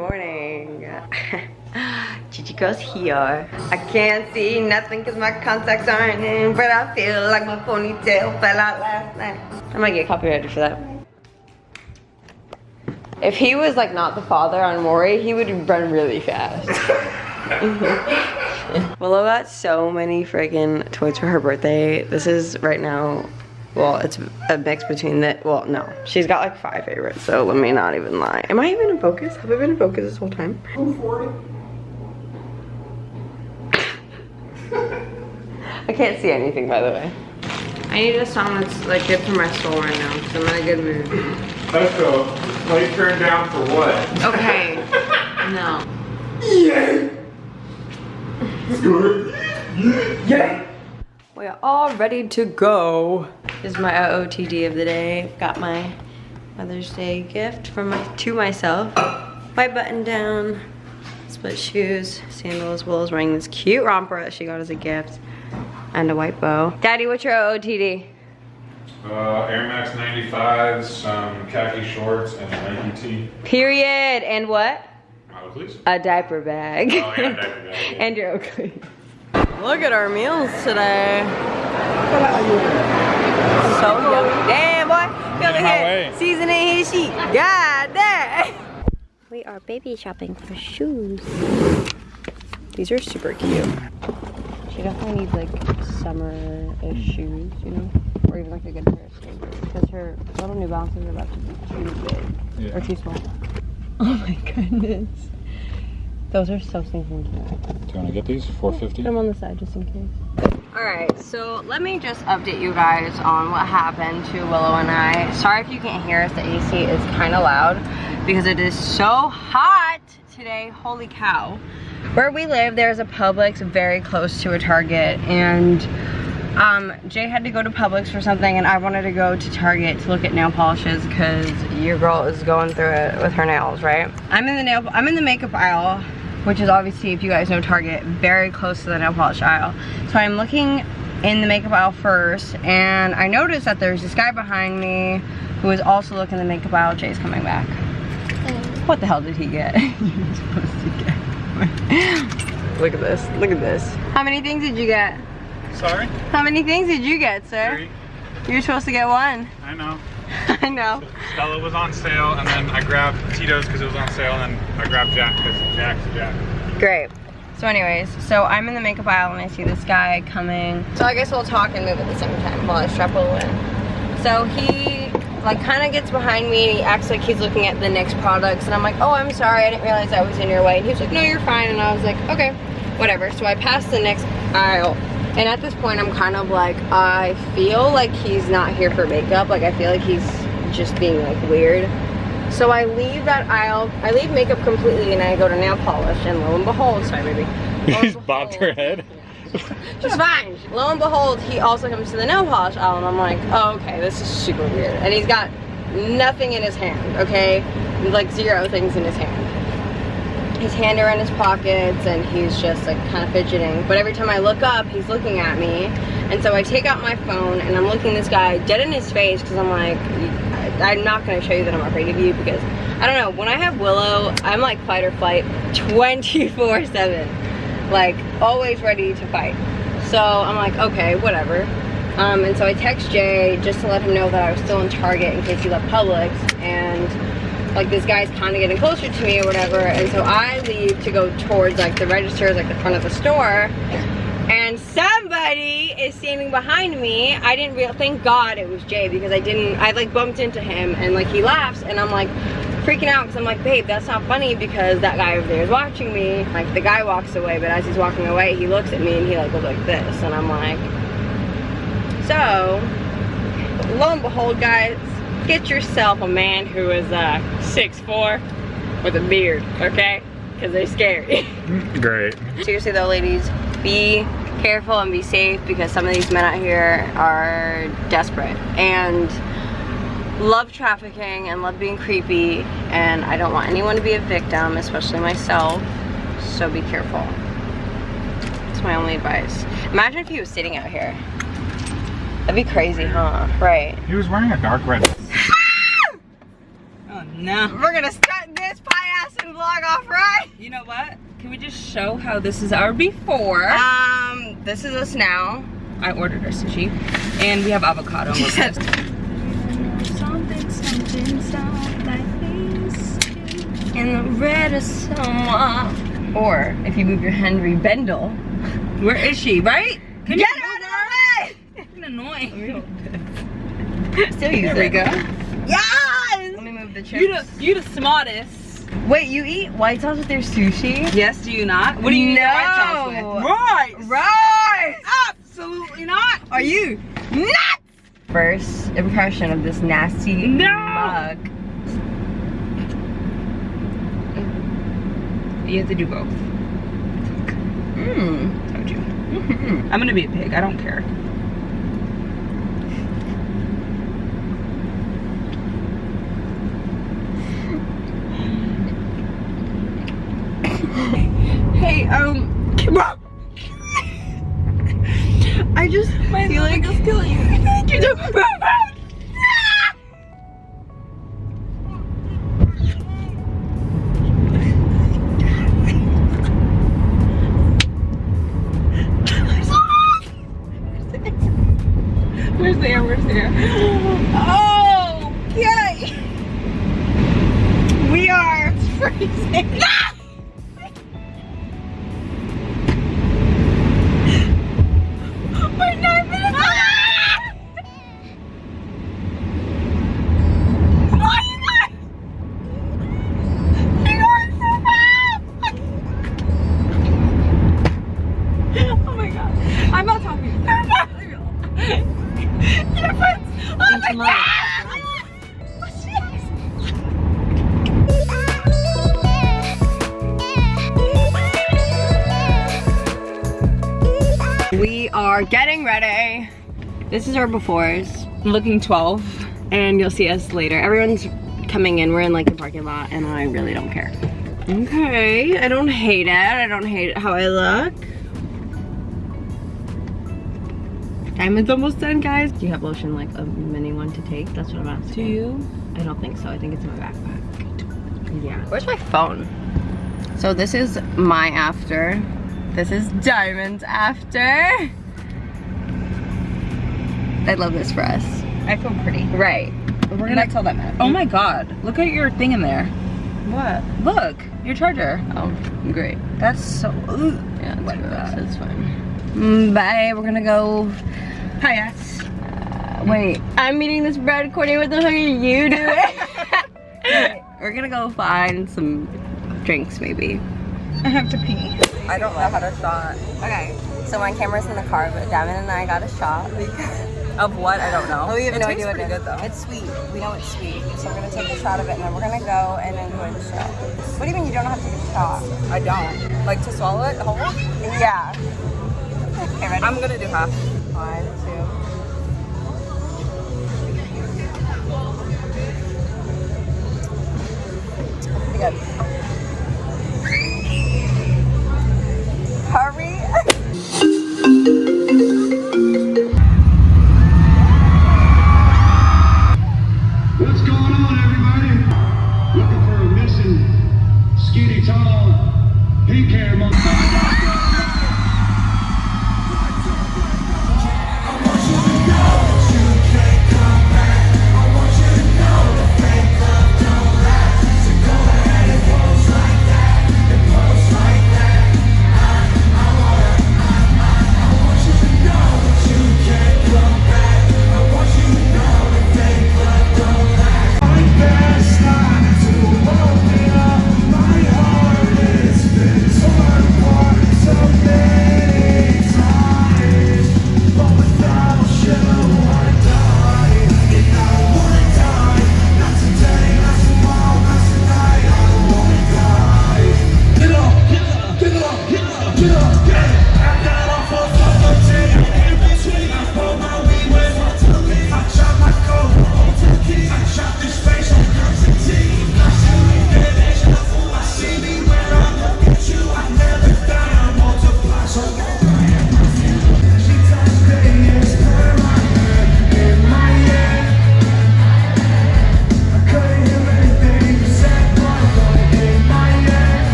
morning. Gigi girl's here. I can't see nothing because my contacts aren't in, but I feel like my ponytail fell out last night. I might get copyrighted for that. If he was like not the father on Maury, he would run really fast. Willow got so many friggin' toys for her birthday. This is right now, well, it's a mix between that. well, no. She's got like five favorites, so let me not even lie. Am I even in focus? Have I been in focus this whole time? I can't see anything, by the way. I need a song that's like good for my soul right now, because I'm in a good mood. Let's go. Play turn down for what? Okay. no. Yeah. We are all ready to go. This is my OOTD of the day. Got my Mother's Day gift from my to myself. White button down, split shoes, sandals. Willow's wearing this cute romper that she got as a gift, and a white bow. Daddy, what's your OOTD? Uh, Air Max 95s, some khaki shorts, and a Nike tee. Period. And what? Model, please. A diaper bag. Oh, yeah, diaper bag, and your Oakley. Look at our meals today. So yummy. Damn, boy. Feel In my here. Seasoning his sheet. God damn. We are baby shopping for shoes. These are super cute. She definitely needs like summer-ish shoes, you know? Or even like a good pair of sneakers. Because her little New Balances are about to be too big. Yeah. Or too small. Oh my goodness. Those are so stinking cute. Do you want to get these? 450 Put them on the side just in case. Alright, so let me just update you guys on what happened to Willow and I. Sorry if you can't hear us, the AC is kind of loud because it is so hot today, holy cow. Where we live, there's a Publix very close to a Target and um, Jay had to go to Publix for something and I wanted to go to Target to look at nail polishes because your girl is going through it with her nails, right? I'm in the nail, I'm in the makeup aisle which is obviously, if you guys know Target, very close to the nail polish aisle. So I'm looking in the makeup aisle first, and I noticed that there's this guy behind me who is also looking in the makeup aisle. Jay's coming back. What the hell did he get? You're supposed to get. Look at this, look at this. How many things did you get? Sorry? How many things did you get, sir? Three. You're supposed to get one. I know. I know. Stella was on sale, and then I grabbed Tito's because it was on sale, and then I grabbed Jack because Jack's Jack. Great. So anyways, so I'm in the makeup aisle and I see this guy coming. So I guess we'll talk and move at the same time while I strap Willow in. So he like kind of gets behind me and he acts like he's looking at the NYX products and I'm like, oh, I'm sorry, I didn't realize I was in your way. And he was like, no, you're fine. And I was like, okay, whatever. So I pass the NYX aisle and at this point I'm kind of like, I feel like he's not here for makeup. Like I feel like he's just being like weird. So I leave that aisle, I leave makeup completely and I go to nail polish and lo and behold, sorry baby. And Bobbed her head. She's fine. Lo and behold, he also comes to the nail polish aisle and I'm like, oh, okay, this is super weird. And he's got nothing in his hand, okay? Like zero things in his hand. His hand around his pockets and he's just like kind of fidgeting. But every time I look up, he's looking at me. And so I take out my phone and I'm looking this guy dead in his face because I'm like, I'm not gonna show you that I'm afraid of you because I don't know, when I have Willow, I'm like fight or flight 24 seven. Like always ready to fight. So I'm like, okay, whatever. Um, and so I text Jay just to let him know that I was still in Target in case he left Publix and like this guy's kind of getting closer to me or whatever and so I leave to go towards like the registers like the front of the store. And somebody is standing behind me. I didn't real thank god it was Jay because I didn't I like bumped into him and like he laughs and I'm like freaking out because I'm like babe that's not funny because that guy over there is watching me. Like the guy walks away but as he's walking away he looks at me and he like goes like this and I'm like so lo and behold guys get yourself a man who is uh 6'4 with a beard okay? Because they're scary. Great. seriously though ladies be careful and be safe because some of these men out here are desperate. And love trafficking and love being creepy and I don't want anyone to be a victim especially myself. So be careful. It's my only advice. Imagine if he was sitting out here. That'd be crazy huh? Right. He was wearing a dark red. No. We're gonna start this pie ass and vlog off right. You know what? Can we just show how this is our before? Um, this is us now. I ordered our sushi, and we have avocado. She said- something, something, something like this. In the red of someone. Or if you move your Henri Bendel. Where is she? Right? Can Get you her move out of the way! Fucking annoying. Still use There we it. go. Yes! Let me move the chips. You the you the smartest. Wait, you eat white sauce with your sushi? Yes, do you not? What do you eat your white sauce with? Rice. Right! Absolutely not. Are you nuts? First impression of this nasty No. mug. You have to do both. Mmm. Told you. Mm-hmm. I'm gonna be a pig. I don't care. Um, I just feel like it's killing you. You are getting ready. This is our befores, I'm looking 12. and you'll see us later. Everyone's coming in. We're in like the parking lot, and I really don't care. Okay, I don't hate it. I don't hate how I look. Diamond's almost done, guys. Do you have lotion like a mini one to take? That's what I'm asking. Do you? I don't think so. I think it's in my backpack. Yeah. Where's my phone? So this is my after. This is Diamond's after. I love this for us. I feel pretty. Right. We're We're gonna gonna tell them. Oh my god. Look at your thing in there. what? Look, your charger. Oh, great. That's so. Ooh. Yeah, it's, Like that. it's fine. Mm, bye. We're gonna go. Hi, yes. Uh, wait, I'm eating this bread. Courtney, what the fuck are you doing? Wait, we're gonna go find some drinks, maybe. I have to pee. I don't know how to shot. Okay, so my camera's in the car, but Diamond and I got a shot. Of what? I don't know. Oh, we have it no idea what it is. good though. It's sweet. We know it's sweet. So we're gonna take a shot of it and then we're gonna go and enjoy the show. What do you mean you don't have to take a shot? I don't. Like to swallow it whole? Yeah. Okay, ready? I'm gonna do half. One, two. Pretty good.